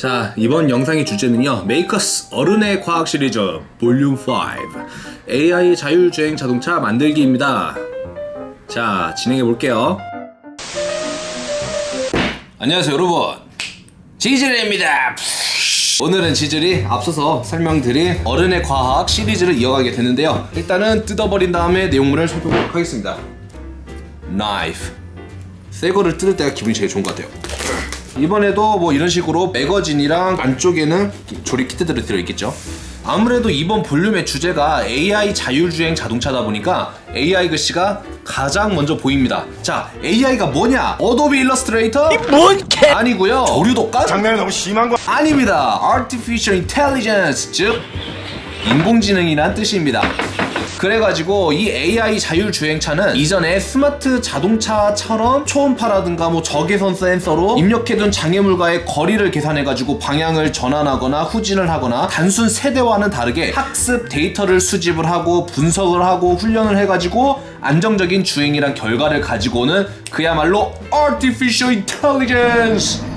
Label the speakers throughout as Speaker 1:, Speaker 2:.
Speaker 1: 자 이번 영상의 주제는요 메이커스 어른의 과학 시리즈 볼륨 5 AI 자율주행 자동차 만들기입니다. 자 진행해 볼게요. 안녕하세요 여러분. 지질입니다. 오늘은 지질이 앞서서 설명드린 어른의 과학 시리즈를 이어가게 되는데요. 일단은 뜯어버린 다음에 내용물을 살펴보도록 하겠습니다. 나이프 새 거를 뜯을 때가 기분이 제일 좋은 것 같아요 이번에도 뭐 이런 식으로 매거진이랑 안쪽에는 조립 키트들이 들어있겠죠 아무래도 이번 볼륨의 주제가 AI 자율주행 자동차다 보니까 AI 글씨가 가장 먼저 보입니다 자 AI가 뭐냐 어도비 일러스트레이터?
Speaker 2: 뭔 개?
Speaker 1: 아니고요 조류독감?
Speaker 2: 장난이 너무 심한 거.
Speaker 1: 아닙니다 Artificial Intelligence 즉 인공지능이란 뜻입니다 그래가지고 이 AI 자율주행차는 이전에 스마트 자동차처럼 초음파라든가 뭐 적외선 센서로 입력해둔 장애물과의 거리를 계산해가지고 방향을 전환하거나 후진을 하거나 단순 세대와는 다르게 학습 데이터를 수집을 하고 분석을 하고 훈련을 해가지고 안정적인 주행이란 결과를 가지고 오는 그야말로 Artificial Intelligence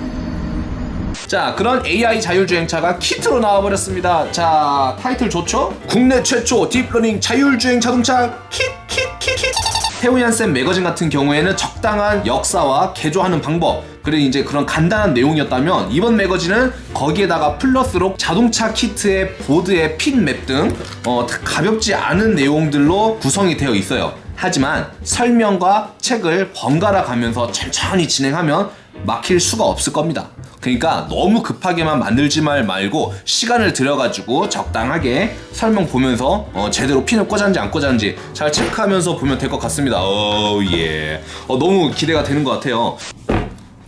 Speaker 1: 자 그런 AI 자율주행차가 키트로 나와버렸습니다. 자 타이틀 좋죠? 국내 최초 딥러닝 자율주행 자동차 킷킷킷킷. 태우얀센 매거진 같은 경우에는 적당한 역사와 개조하는 방법 그리고 이제 그런 간단한 내용이었다면 이번 매거진은 거기에다가 플러스로 자동차 키트의 보드의 핀맵 등 어, 가볍지 않은 내용들로 구성이 되어 있어요. 하지만 설명과 책을 번갈아 가면서 천천히 진행하면 막힐 수가 없을 겁니다 그러니까 너무 급하게만 만들지 말 말고 시간을 들여가지고 적당하게 설명 보면서 어, 제대로 핀을 꽂았는지 안 꽂았는지 잘 체크하면서 보면 될 것 같습니다. 오 예. 어, 너무 기대가 되는 것 같아요.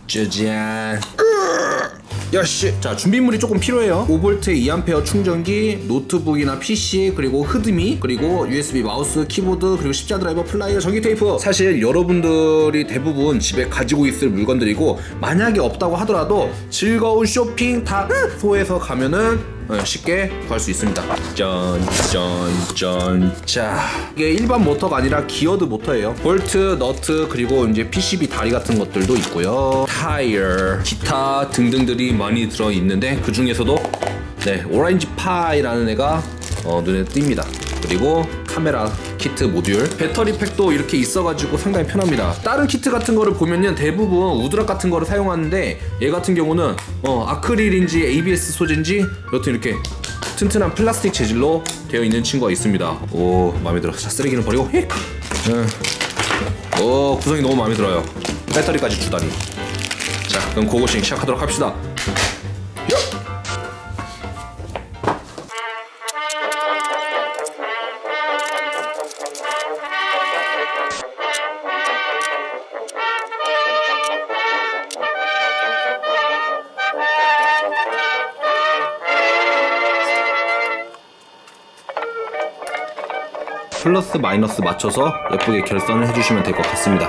Speaker 1: 짜잔. 야씨 자 준비물이 조금 필요해요. 5V 2A 충전기 노트북이나 PC 그리고 HDMI 그리고 USB 마우스 키보드 그리고 십자 드라이버 플라이어 전기 테이프. 사실 여러분들이 대부분 집에 가지고 있을 물건들이고 만약에 없다고 하더라도 즐거운 쇼핑 다이소에서 가면은 어, 쉽게 구할 수 있습니다. 짠짠짠 자 이게 일반 모터가 아니라 geared 모터예요. 볼트, 너트 그리고 이제 PCB 다리 같은 것들도 있고요. 타이어, 기타 등등들이 많이 들어있는데 그 중에서도 네 오렌지 파이라는 애가 어, 눈에 띕니다. 그리고 카메라 키트 모듈. 배터리 팩도 이렇게 있어가지고 상당히 편합니다. 다른 키트 같은 거를 보면은 대부분 우드락 같은 거를 사용하는데 얘 같은 경우는 어, 아크릴인지 ABS 소재인지 여튼 이렇게 튼튼한 플라스틱 재질로 되어 있는 친구가 있습니다. 오 마음에 들어. 자 쓰레기는 버리고. 휙 음. 오 구성이 너무 마음에 들어요. 배터리까지 주다니. 자 그럼 고고싱 시작하도록 합시다 플러스 마이너스 맞춰서 예쁘게 결선을 해주시면 될 것 같습니다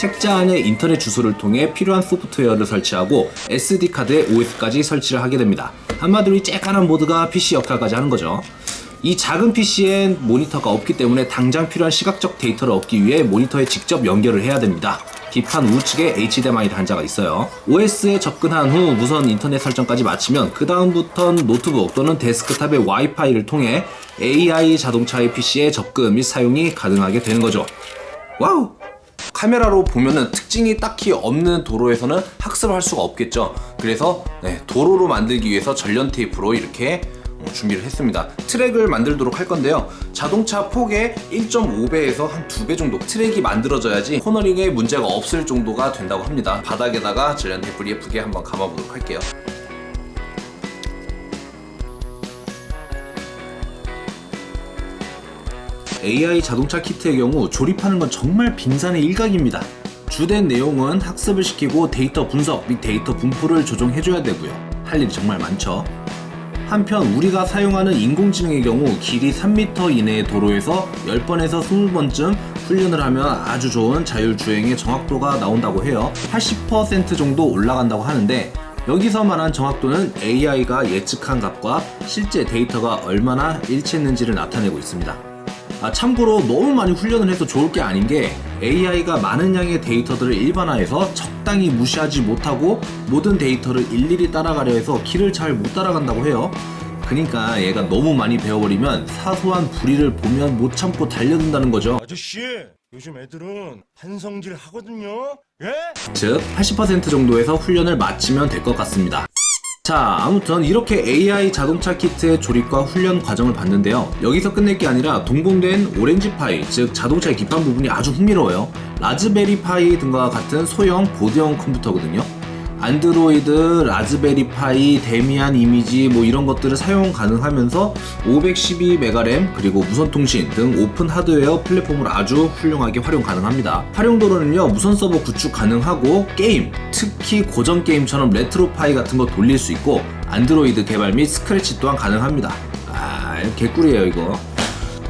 Speaker 1: 책자 안에 인터넷 주소를 통해 필요한 소프트웨어를 설치하고 SD 카드에 OS까지 설치를 하게 됩니다. 한마디로 이 쬐깐한 보드가 PC 역할까지 하는 거죠. 이 작은 PC엔 모니터가 없기 때문에 당장 필요한 시각적 데이터를 얻기 위해 모니터에 직접 연결을 해야 됩니다. 기판 우측에 HDMI 단자가 있어요. OS에 접근한 후 무선 인터넷 설정까지 마치면 그 다음부턴 노트북 또는 데스크탑의 와이파이를 통해 AI 자동차의 PC에 접근 및 사용이 가능하게 되는 거죠. Wow! 카메라로 보면은 특징이 딱히 없는 도로에서는 학습을 할 수가 없겠죠. 그래서 네, 도로로 만들기 위해서 절연 테이프로 이렇게 어, 준비를 했습니다. 트랙을 만들도록 할 건데요. 자동차 폭의 1.5배에서 한 2배 정도 트랙이 만들어져야지 코너링에 문제가 없을 정도가 된다고 합니다. 바닥에다가 절연 테이프를 예쁘게 한번 감아보도록 할게요. AI 자동차 키트의 경우 조립하는 건 정말 빙산의 일각입니다. 주된 내용은 학습을 시키고 데이터 분석 및 데이터 분포를 조정해줘야 되고요. 할 일이 정말 많죠. 한편 우리가 사용하는 인공지능의 경우 길이 3m 이내의 도로에서 10번에서 20번쯤 훈련을 하면 아주 좋은 자율주행의 정확도가 나온다고 해요. 80% 정도 올라간다고 하는데 여기서 말한 정확도는 AI가 예측한 값과 실제 데이터가 얼마나 일치했는지를 나타내고 있습니다. 아, 참고로 너무 많이 훈련을 해서 좋을 게 아닌 게 AI가 많은 양의 데이터들을 일반화해서 적당히 무시하지 못하고 모든 데이터를 일일이 따라가려 해서 길을 잘못 따라간다고 해요. 그러니까 얘가 너무 많이 배워버리면 사소한 불의를 보면 못 참고 달려든다는 거죠.
Speaker 2: 아저씨, 요즘 애들은 반성질 하거든요. 예?
Speaker 1: 즉, 80% 정도에서 훈련을 마치면 될 것 같습니다. 자 아무튼 이렇게 AI 자동차 키트의 조립과 훈련 과정을 봤는데요. 여기서 끝낼 게 아니라 동봉된 오렌지 파이 즉 자동차의 기판 부분이 아주 흥미로워요. 라즈베리 파이 등과 같은 소형 보드형 컴퓨터거든요 안드로이드, 라즈베리 파이, 데비안 이미지 뭐 이런 것들을 사용 가능하면서 512메가 램 그리고 무선 통신 등 오픈 하드웨어 플랫폼을 아주 훌륭하게 활용 가능합니다. 활용도로는요 무선 서버 구축 가능하고 게임 특히 고전 게임처럼 레트로 파이 같은 거 돌릴 수 있고 안드로이드 개발 및 스크래치 또한 가능합니다. 아 개꿀이에요 이거.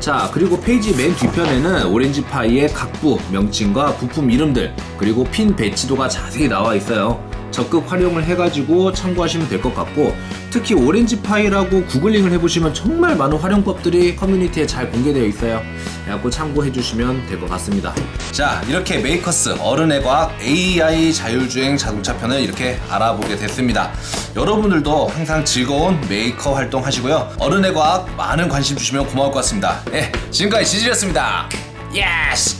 Speaker 1: 자 그리고 페이지 맨 뒤편에는 오렌지파이의 각부, 명칭과 부품 이름들 그리고 핀 배치도가 자세히 나와 있어요. 적극 활용을 해가지고 참고하시면 될 것 같고 특히 오렌지파이라고 구글링을 해보시면 정말 많은 활용법들이 커뮤니티에 잘 공개되어 있어요. 그래갖고 참고해주시면 될 것 같습니다. 자 이렇게 메이커스 어른의 과학 AI 자율주행 자동차 편을 이렇게 알아보게 됐습니다. 여러분들도 항상 즐거운 메이커 활동 하시고요. 어른의 과학 많은 관심 주시면 고마울 것 같습니다. 예 지금까지 지질이었습니다. 예스